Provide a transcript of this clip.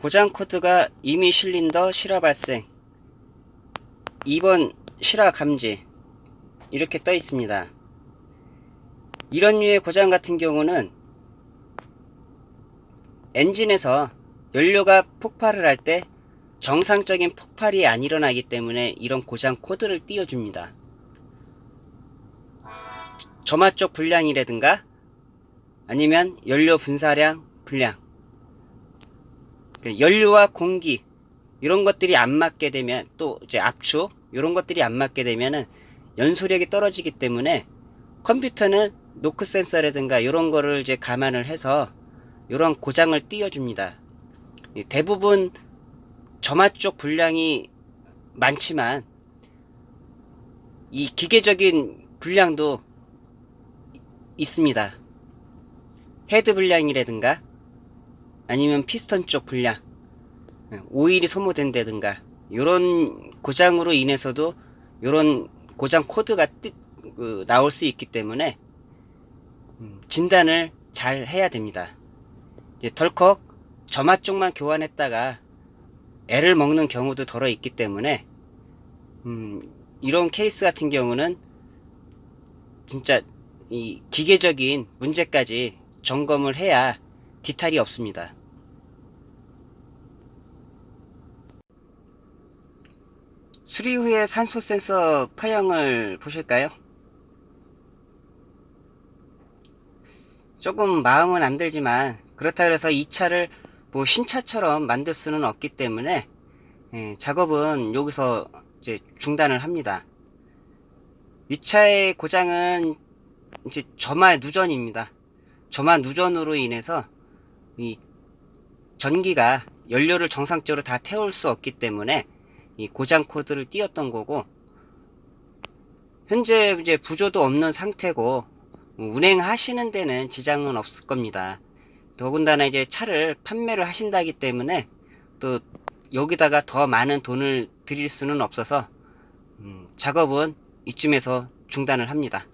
고장 코드가 이미 실린더 실화 발생 2번 실화 감지 이렇게 떠 있습니다. 이런 류의 고장 같은 경우는 엔진에서 연료가 폭발을 할 때 정상적인 폭발이 안 일어나기 때문에 이런 고장 코드를 띄워줍니다. 점화 쪽 불량이라든가 아니면 연료 분사량 그 연료와 공기 이런 것들이 안 맞게 되면 또 이제 압축 이런 것들이 안 맞게 되면은 연소력이 떨어지기 때문에 컴퓨터는 노크 센서라든가 이런 거를 이제 감안을 해서 이런 고장을 띄워줍니다. 이 대부분 점화 쪽 불량이 많지만 이 기계적인 불량도 있습니다. 헤드 불량이라든가 아니면 피스톤 쪽 불량 오일이 소모된다든가 이런 고장으로 인해서도 이런 고장 코드가 뜨, 그, 나올 수 있기 때문에 음, 진단을 잘 해야 됩니다. 덜컥 점화 쪽만 교환했다가 애를 먹는 경우도 덜어 있기 때문에 음, 이런 케이스 같은 경우는 진짜 이 기계적인 문제까지 점검을 해야 디탈이 없습니다. 수리 후에 산소 센서 파형을 보실까요? 조금 마음은 안 들지만 그렇다 그래서 이 차를 뭐 신차처럼 만들 수는 없기 때문에 예, 작업은 여기서 이제 중단을 합니다. 이 차의 고장은 이제 점화 누전입니다. 점화 누전으로 인해서 이 전기가 연료를 정상적으로 다 태울 수 없기 때문에 이 고장 코드를 띄웠던 거고 현재 이제 부조도 없는 상태고 운행하시는 데는 지장은 없을 겁니다. 더군다나 이제 차를 판매를 하신다기 때문에 또 여기다가 더 많은 돈을 드릴 수는 없어서 음, 작업은 이쯤에서 중단을 합니다.